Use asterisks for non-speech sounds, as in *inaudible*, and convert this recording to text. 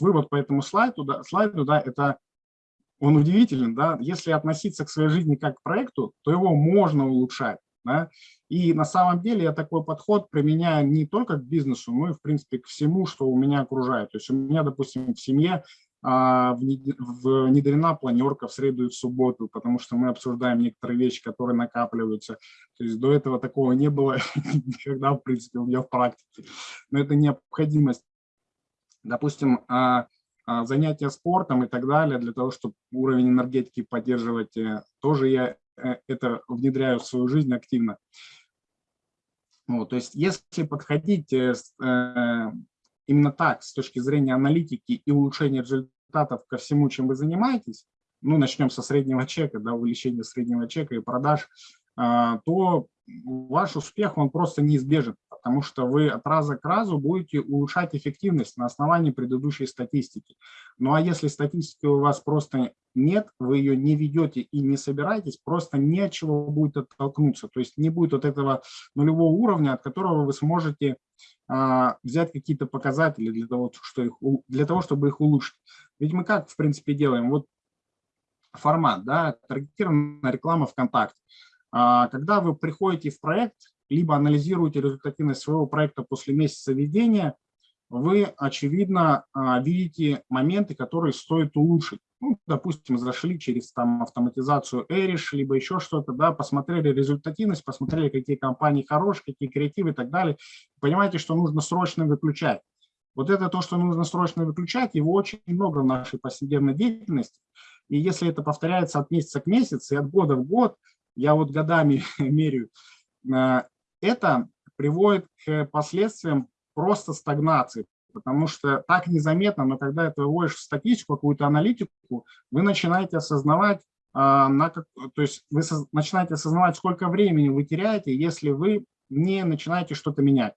вывод по этому слайду, да, слайду, да, это он удивителен, да, если относиться к своей жизни как к проекту, то его можно улучшать, да, и на самом деле я такой подход применяю не только к бизнесу, но и, в принципе, к всему, что у меня окружает. То есть у меня, допустим, в семье а, внедрена планерка в среду и в субботу, потому что мы обсуждаем некоторые вещи, которые накапливаются. То есть до этого такого не было *laughs* никогда, в принципе, у меня в практике. Но это необходимость. Допустим, а, а, занятия спортом и так далее, для того, чтобы уровень энергетики поддерживать, э, тоже я э, это внедряю в свою жизнь активно. Вот, то есть если подходить э, именно так, с точки зрения аналитики и улучшения результатов ко всему, чем вы занимаетесь, ну, начнем со среднего чека, да, увеличения среднего чека и продаж, то ваш успех, он просто неизбежен потому что вы от раза к разу будете улучшать эффективность на основании предыдущей статистики. Ну а если статистики у вас просто нет, вы ее не ведете и не собираетесь, просто не от чего будет оттолкнуться. То есть не будет вот этого нулевого уровня, от которого вы сможете а, взять какие-то показатели для того, что их, для того, чтобы их улучшить. Ведь мы как, в принципе, делаем? Вот формат, да, таргетированная реклама ВКонтакте. А, когда вы приходите в проект, либо анализируете результативность своего проекта после месяца ведения, вы, очевидно, а, видите моменты, которые стоит улучшить. Ну, допустим, зашли через там, автоматизацию Эриш, либо еще что-то, да, посмотрели результативность, посмотрели, какие компании хорошие, какие креативы и так далее. Понимаете, что нужно срочно выключать. Вот это то, что нужно срочно выключать, его очень много в нашей повседневной деятельности. И если это повторяется от месяца к месяцу и от года в год, я вот годами *laughs* меряю, а, это приводит к последствиям просто стагнации, потому что так незаметно, но когда ты выводишь в статистику, какую-то аналитику, вы начинаете осознавать, а, на то есть вы начинаете осознавать, сколько времени вы теряете, если вы не начинаете что-то менять.